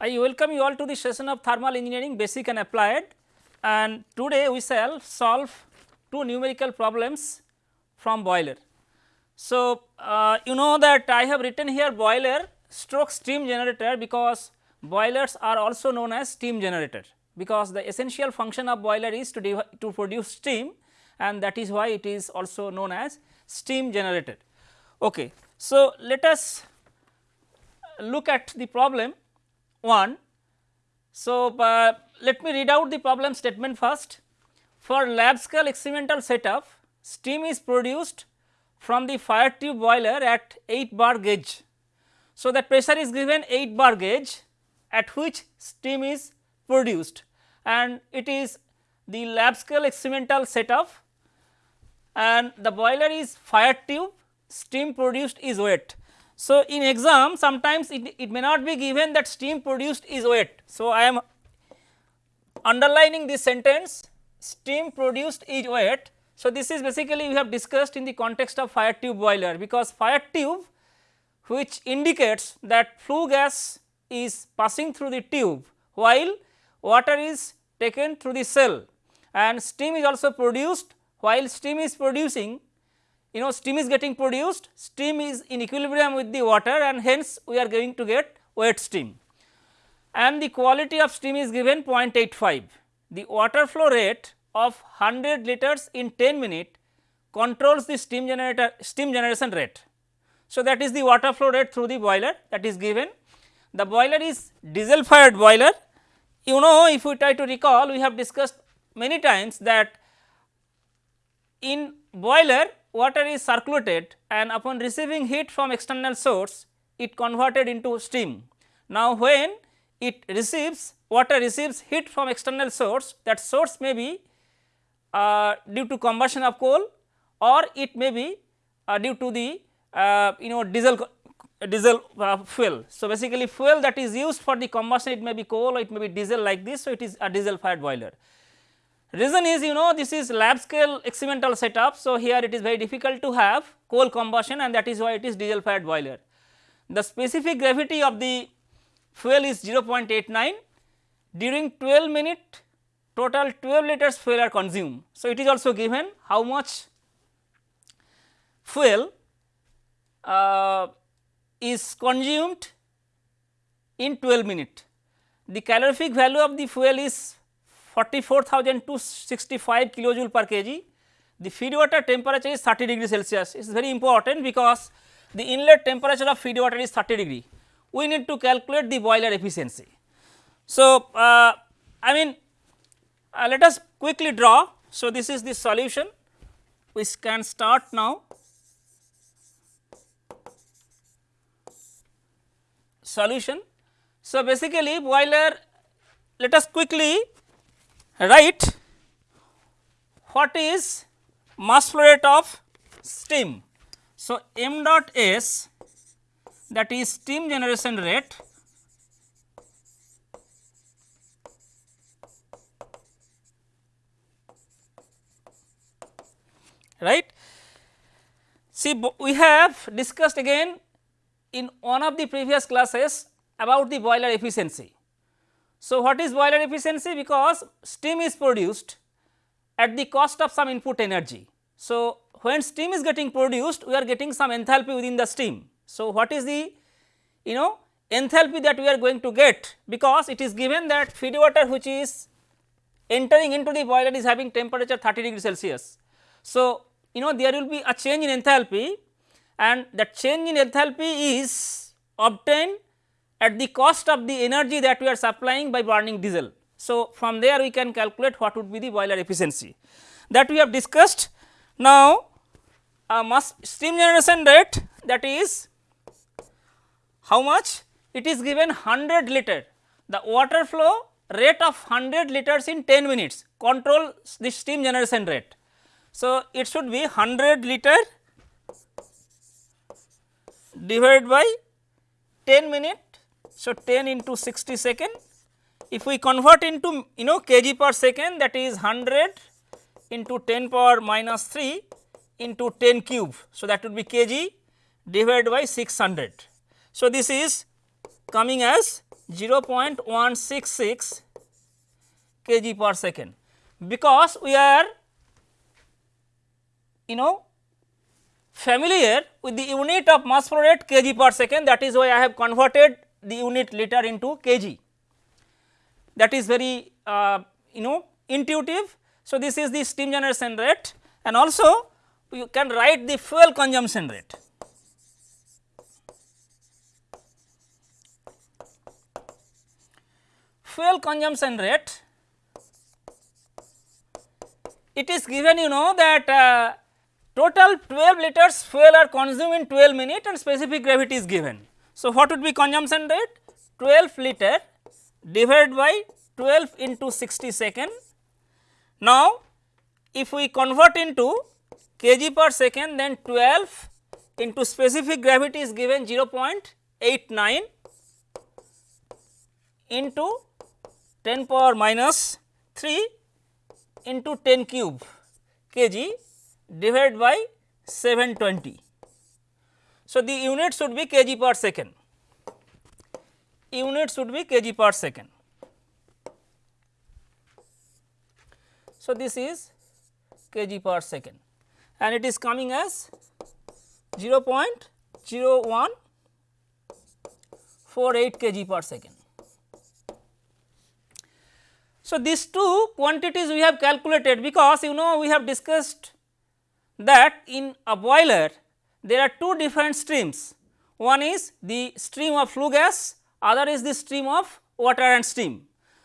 I welcome you all to the session of thermal engineering basic and applied and today we shall solve two numerical problems from boiler. So, uh, you know that I have written here boiler stroke steam generator because boilers are also known as steam generator because the essential function of boiler is to, to produce steam and that is why it is also known as steam generator. Okay. So, let us look at the problem 1. So, uh, let me read out the problem statement first. For lab scale experimental setup, steam is produced from the fire tube boiler at 8 bar gauge. So, that pressure is given 8 bar gauge at which steam is produced and it is the lab scale experimental setup and the boiler is fire tube steam produced is wet. So, in exam sometimes it, it may not be given that steam produced is wet. So, I am underlining this sentence steam produced is wet. So, this is basically we have discussed in the context of fire tube boiler because fire tube which indicates that flue gas is passing through the tube while water is taken through the cell and steam is also produced while steam is producing you know steam is getting produced, steam is in equilibrium with the water and hence we are going to get wet steam and the quality of steam is given 0.85. The water flow rate of 100 liters in 10 minute controls the steam generator steam generation rate. So, that is the water flow rate through the boiler that is given. The boiler is diesel fired boiler. You know if we try to recall we have discussed many times that in boiler water is circulated and upon receiving heat from external source it converted into steam. Now, when it receives water receives heat from external source that source may be uh, due to combustion of coal or it may be uh, due to the uh, you know diesel diesel uh, fuel. So, basically fuel that is used for the combustion it may be coal or it may be diesel like this. So, it is a diesel fired boiler. Reason is you know this is lab scale experimental setup. So, here it is very difficult to have coal combustion and that is why it is diesel fired boiler. The specific gravity of the fuel is 0.89 during 12 minute total 12 liters fuel are consumed. So, it is also given how much fuel uh, is consumed in 12 minute. The calorific value of the fuel is 44265 kilojoule per kg. The feed water temperature is 30 degree Celsius. It is very important because the inlet temperature of feed water is 30 degree. We need to calculate the boiler efficiency. So, uh, I mean uh, let us quickly draw. So, this is the solution which can start now. Solution. So, basically boiler let us quickly write what is mass flow rate of steam. So, m dot s that is steam generation rate right. See we have discussed again in one of the previous classes about the boiler efficiency. So, what is boiler efficiency? Because steam is produced at the cost of some input energy. So, when steam is getting produced we are getting some enthalpy within the steam. So, what is the you know enthalpy that we are going to get because it is given that feed water which is entering into the boiler is having temperature 30 degree Celsius. So, you know there will be a change in enthalpy and that change in enthalpy is obtained at the cost of the energy that we are supplying by burning diesel. So, from there we can calculate what would be the boiler efficiency that we have discussed. Now, a mass steam generation rate that is how much? It is given 100 liter the water flow rate of 100 liters in 10 minutes control the steam generation rate. So, it should be 100 liter divided by 10 minute so, 10 into 60 second if we convert into you know kg per second that is 100 into 10 power minus 3 into 10 cube. So, that would be kg divided by 600. So, this is coming as 0.166 kg per second because we are you know familiar with the unit of mass flow rate kg per second that is why I have converted the unit liter into kg that is very uh, you know intuitive. So, this is the steam generation rate and also you can write the fuel consumption rate. Fuel consumption rate it is given you know that uh, total 12 liters fuel are consumed in 12 minutes and specific gravity is given. So, what would be consumption rate 12 liter divided by 12 into 60 second. Now, if we convert into kg per second then 12 into specific gravity is given 0.89 into 10 power minus 3 into 10 cube kg divided by 720. So, the unit should be kg per second, unit should be kg per second. So, this is kg per second and it is coming as 0.0148 kg per second. So, these two quantities we have calculated because you know we have discussed that in a boiler there are two different streams. One is the stream of flue gas, other is the stream of water and steam.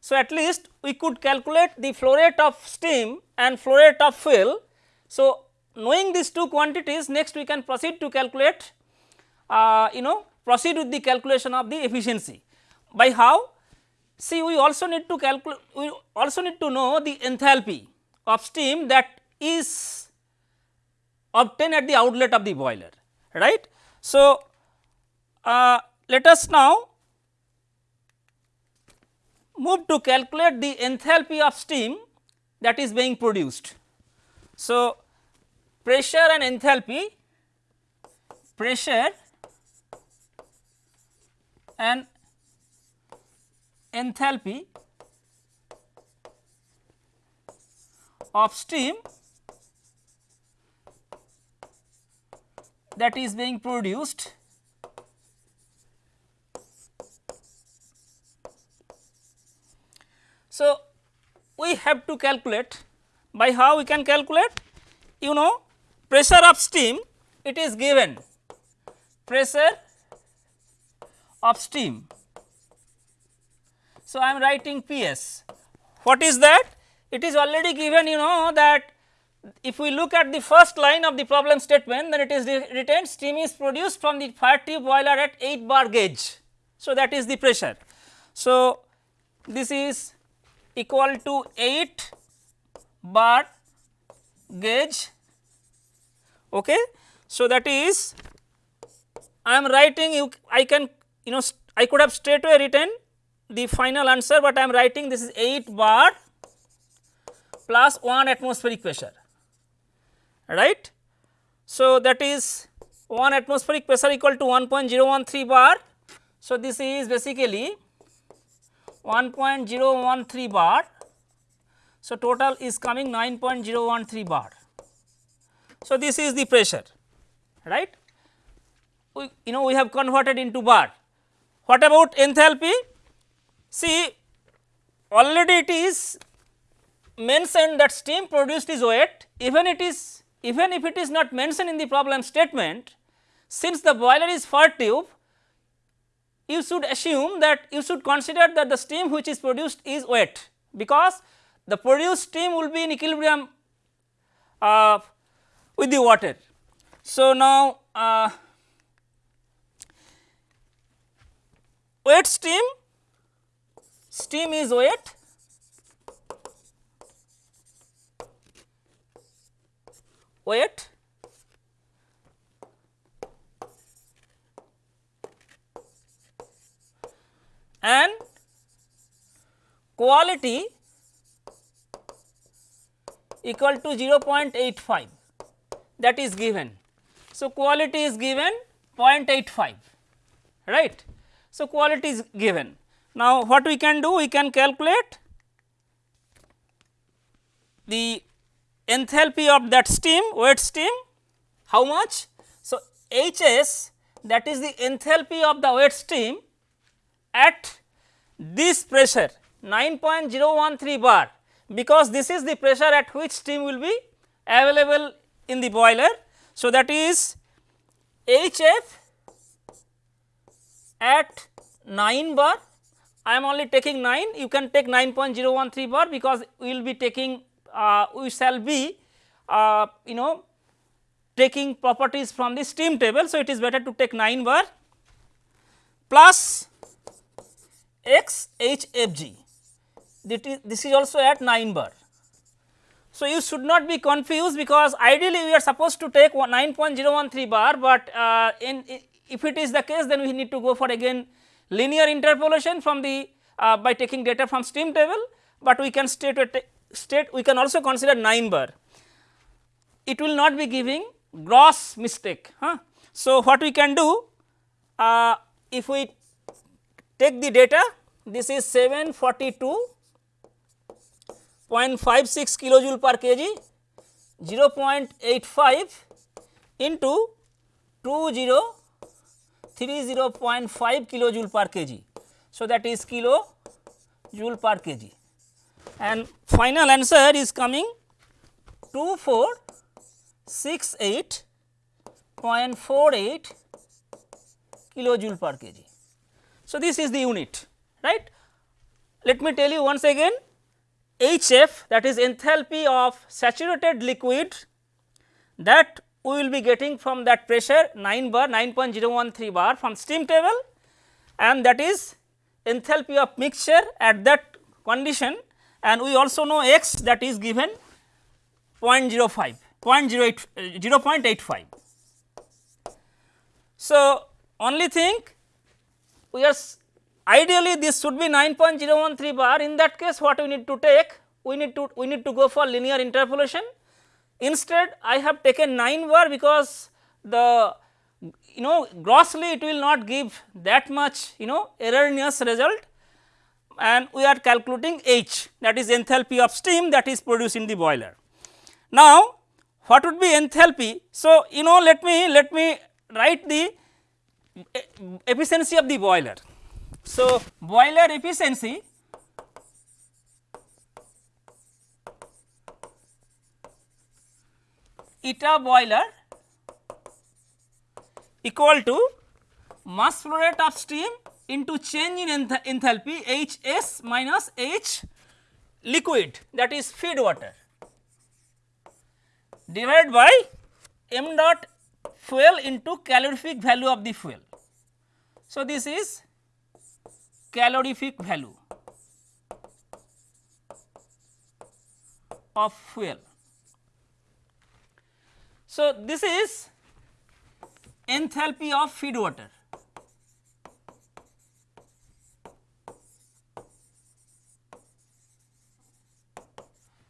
So, at least we could calculate the flow rate of steam and flow rate of fuel. So, knowing these two quantities next we can proceed to calculate uh, you know proceed with the calculation of the efficiency. By how? See we also need to calculate we also need to know the enthalpy of steam that is obtained at the outlet of the boiler right. So, uh, let us now move to calculate the enthalpy of steam that is being produced. So, pressure and enthalpy, pressure and enthalpy of steam that is being produced So, we have to calculate by how we can calculate you know pressure of steam it is given pressure of steam. So, I am writing P s. What is that? It is already given you know that if we look at the first line of the problem statement then it is written steam is produced from the fire tube boiler at 8 bar gauge. So, that is the pressure. So, this is equal to 8 bar gauge Okay. So, that is I am writing you I can you know I could have straight away written the final answer, but I am writing this is 8 bar plus 1 atmospheric pressure right. So, that is 1 atmospheric pressure equal to 1.013 bar. So, this is basically 1.013 bar. So, total is coming 9.013 bar. So, this is the pressure right we you know we have converted into bar. What about enthalpy? See already it is mentioned that steam produced is wet even it is even if it is not mentioned in the problem statement since the boiler is fire tube you should assume that you should consider that the steam which is produced is wet because the produced steam will be in equilibrium uh, with the water. So, now uh, wet steam, steam is wet wet and quality equal to 0.85 that is given. So, quality is given 0.85 right. So, quality is given. Now, what we can do? We can calculate the enthalpy of that steam, wet steam, how much? So, H s that is the enthalpy of the wet steam at this pressure 9.013 bar because this is the pressure at which steam will be available in the boiler. So, that is H f at 9 bar I am only taking 9 you can take 9.013 bar because we will be taking uh, we shall be uh, you know taking properties from the steam table. So, it is better to take 9 bar plus x h f g this is also at 9 bar. So, you should not be confused because ideally we are supposed to take 9.013 bar, but uh, in if it is the case then we need to go for again linear interpolation from the uh, by taking data from steam table, but we can state state we can also consider 9 bar. It will not be giving gross mistake. Huh? So, what we can do uh, if we take the data this is 742.56 kilojoule per kg 0.85 into 2030.5 kilojoule per kg. So, that is kilo joule per kg and final answer is coming 2468.48 kilojoule per kg. So, this is the unit right. Let me tell you once again HF that is enthalpy of saturated liquid that we will be getting from that pressure 9 bar 9.013 bar from steam table and that is enthalpy of mixture at that condition and we also know x that is given 0.05 0.08 uh, 0.85. So, only thing we are ideally this should be 9.013 bar. In that case what we need to take? We need to we need to go for linear interpolation. Instead I have taken 9 bar because the you know grossly it will not give that much you know erroneous result and we are calculating H that is enthalpy of steam that is produced in the boiler. Now, what would be enthalpy? So, you know let me let me write the efficiency of the boiler. So, boiler efficiency eta boiler equal to mass flow rate of steam into change in enth enthalpy H s minus H liquid that is feed water divided by m dot fuel into calorific value of the fuel. So, this is calorific value of fuel. So, this is enthalpy of feed water.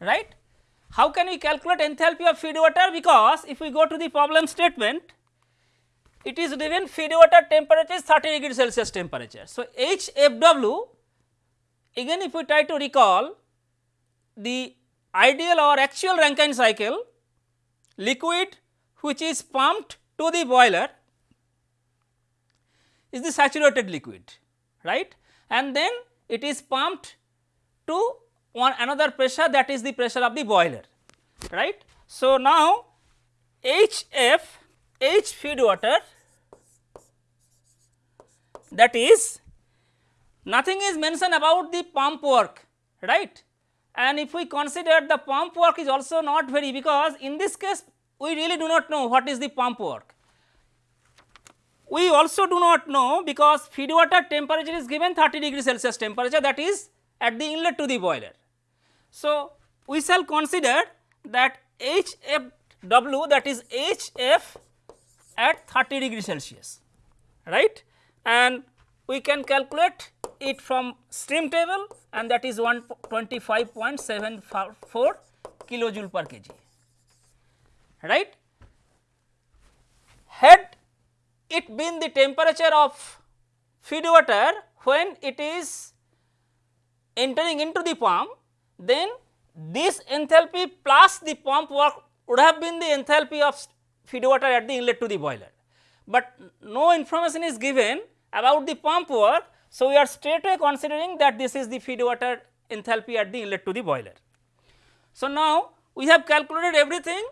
Right. How can we calculate enthalpy of feed water? Because if we go to the problem statement, it is given feed water temperature is 30 degree Celsius temperature. So, HFW again if we try to recall the ideal or actual Rankine cycle liquid which is pumped to the boiler is the saturated liquid right and then it is pumped to one another pressure that is the pressure of the boiler right. So, now HF H feed water that is nothing is mentioned about the pump work right and if we consider the pump work is also not very because in this case we really do not know what is the pump work. We also do not know because feed water temperature is given 30 degree Celsius temperature that is at the inlet to the boiler. So, we shall consider that HFW that is HF at 30 degree Celsius right and we can calculate it from steam table and that is 125.74 kilojoule per kg right. Had it been the temperature of feed water when it is entering into the pump then this enthalpy plus the pump work would have been the enthalpy of feed water at the inlet to the boiler. But no information is given about the pump work. So, we are straight away considering that this is the feed water enthalpy at the inlet to the boiler. So, now we have calculated everything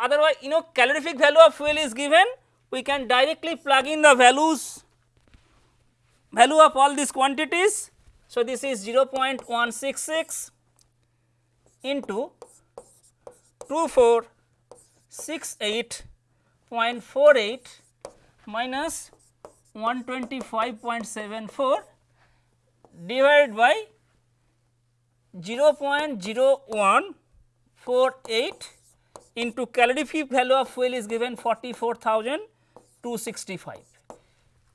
otherwise you know calorific value of fuel is given we can directly plug in the values value of all these quantities. So, this is 0.166 into 2468.48 minus 125.74 divided by 0.0148 into calorific value of fuel is given 44,265.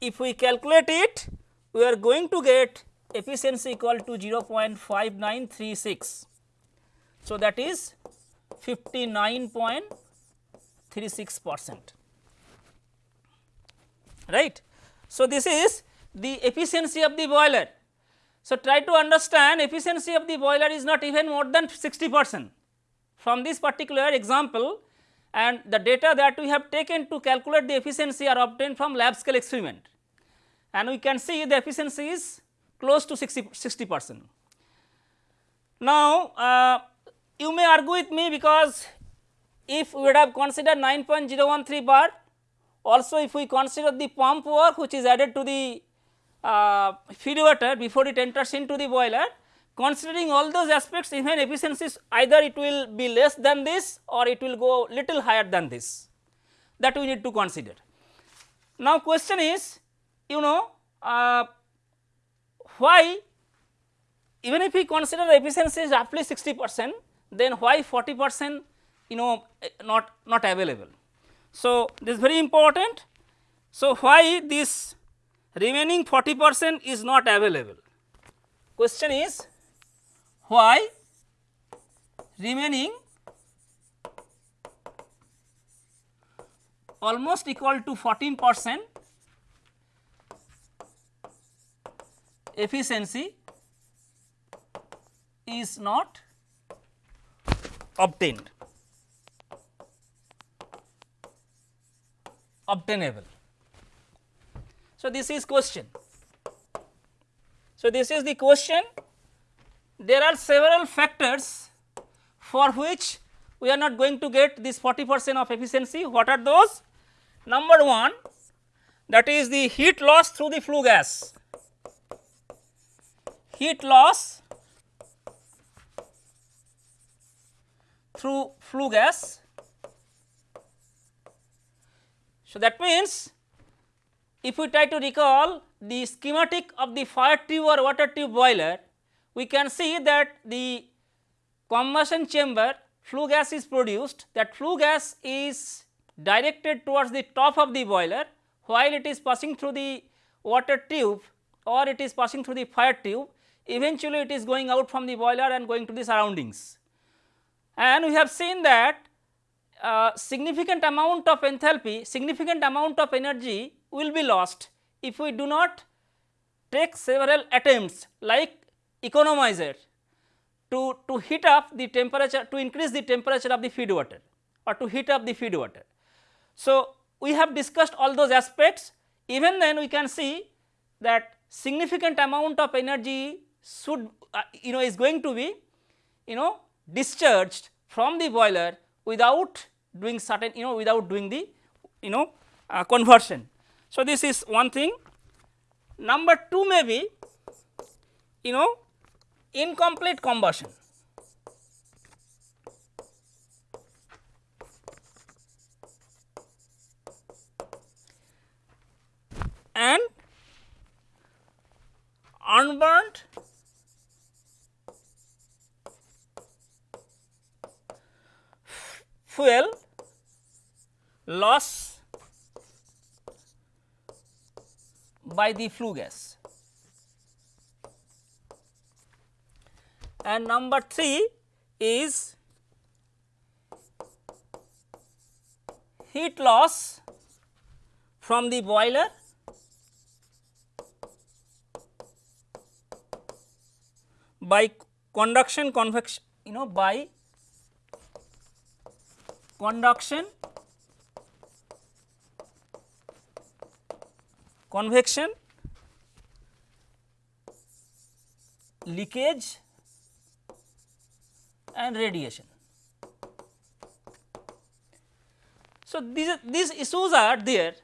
If we calculate it, we are going to get efficiency equal to 0.5936. So, that is 59.36 percent right. So, this is the efficiency of the boiler. So, try to understand efficiency of the boiler is not even more than 60 percent from this particular example and the data that we have taken to calculate the efficiency are obtained from lab scale experiment and we can see the efficiency is close to 60, 60 percent. Now, uh, you may argue with me because if we would have considered 9.013 bar also if we consider the pump work which is added to the uh, feed water before it enters into the boiler considering all those aspects even efficiencies either it will be less than this or it will go little higher than this that we need to consider. Now question is you know uh, why even if we consider the efficiency is roughly 60 percent then why 40 percent you know eh, not not available. So, this is very important. So, why this remaining 40 percent is not available? Question is why remaining almost equal to 14 percent efficiency is not obtained. obtainable. So, this is question. So, this is the question. There are several factors for which we are not going to get this 40 percent of efficiency. What are those? Number 1 that is the heat loss through the flue gas. Heat loss through flue gas. So, that means if we try to recall the schematic of the fire tube or water tube boiler, we can see that the combustion chamber flue gas is produced. That flue gas is directed towards the top of the boiler while it is passing through the water tube or it is passing through the fire tube eventually it is going out from the boiler and going to the surroundings. And we have seen that uh, significant amount of enthalpy, significant amount of energy will be lost if we do not take several attempts like economizer to, to heat up the temperature to increase the temperature of the feed water or to heat up the feed water. So, we have discussed all those aspects even then we can see that significant amount of energy should uh, you know is going to be you know discharged from the boiler without doing certain you know without doing the you know uh, conversion. So, this is one thing. Number 2 may be you know incomplete combustion. and unburnt fuel loss by the flue gas. And number 3 is heat loss from the boiler by conduction convection you know by conduction convection leakage and radiation. So, these, these issues are there.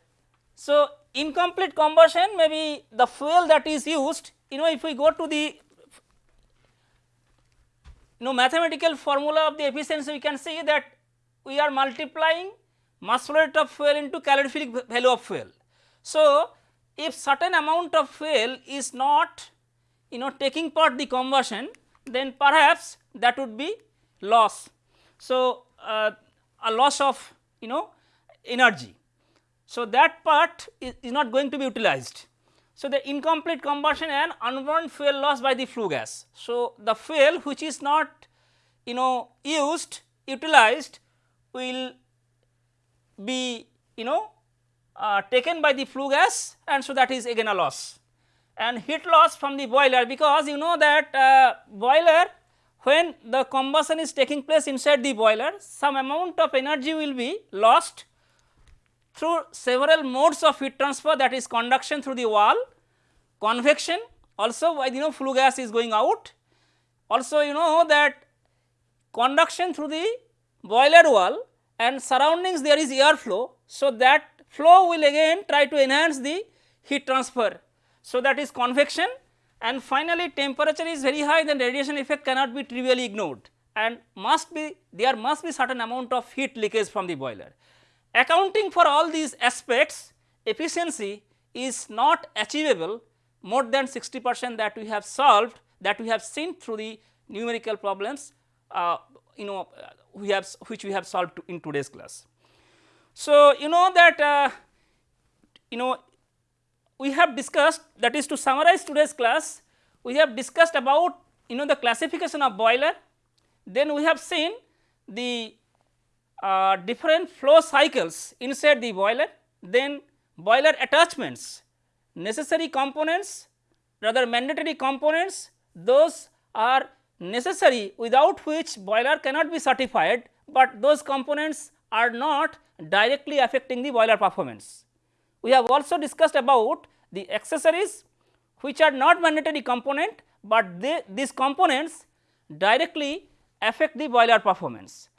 So, incomplete combustion may be the fuel that is used you know if we go to the you know mathematical formula of the efficiency we can see that we are multiplying mass flow rate of fuel into calorific value of fuel. So, if certain amount of fuel is not you know taking part the combustion then perhaps that would be loss. So, uh, a loss of you know energy. So, that part is, is not going to be utilized. So, the incomplete combustion and unburned fuel loss by the flue gas. So, the fuel which is not you know used utilized will be you know uh, taken by the flue gas and so that is again a loss and heat loss from the boiler because you know that uh, boiler when the combustion is taking place inside the boiler some amount of energy will be lost through several modes of heat transfer that is conduction through the wall, convection also you know flue gas is going out. Also you know that conduction through the boiler wall and surroundings there is air flow. So, that flow will again try to enhance the heat transfer. So, that is convection and finally, temperature is very high then radiation effect cannot be trivially ignored and must be there must be certain amount of heat leakage from the boiler. Accounting for all these aspects efficiency is not achievable more than 60 percent that we have solved that we have seen through the numerical problems uh, you know we have which we have solved in today's class. So, you know that uh, you know we have discussed that is to summarize today's class we have discussed about you know the classification of boiler then we have seen the uh, different flow cycles inside the boiler, then boiler attachments, necessary components rather mandatory components those are necessary without which boiler cannot be certified, but those components are not directly affecting the boiler performance. We have also discussed about the accessories which are not mandatory component, but they, these components directly affect the boiler performance.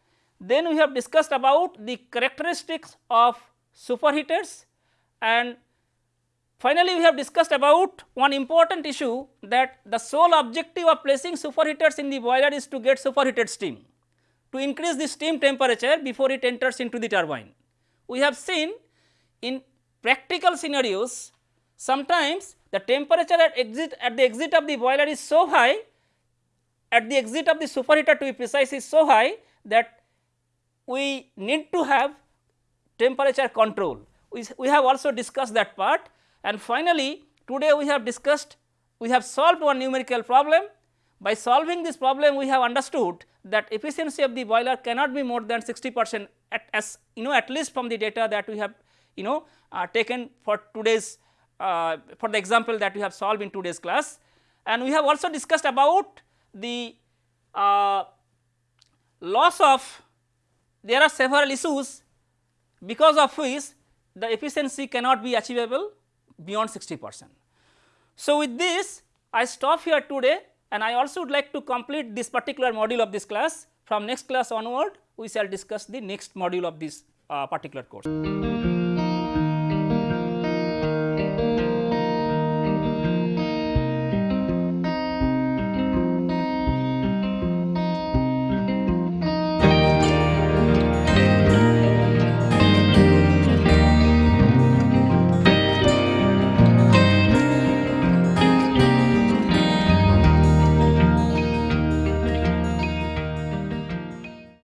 Then we have discussed about the characteristics of superheaters and finally, we have discussed about one important issue that the sole objective of placing superheaters in the boiler is to get superheated steam to increase the steam temperature before it enters into the turbine. We have seen in practical scenarios sometimes the temperature at exit at the exit of the boiler is so high at the exit of the superheater to be precise is so high that we need to have temperature control. We, we have also discussed that part and finally, today we have discussed we have solved one numerical problem. By solving this problem we have understood that efficiency of the boiler cannot be more than 60 percent at as you know at least from the data that we have you know uh, taken for today's uh, for the example that we have solved in today's class. And we have also discussed about the uh, loss of there are several issues because of which the efficiency cannot be achievable beyond 60 percent. So, with this I stop here today and I also would like to complete this particular module of this class. From next class onward we shall discuss the next module of this uh, particular course.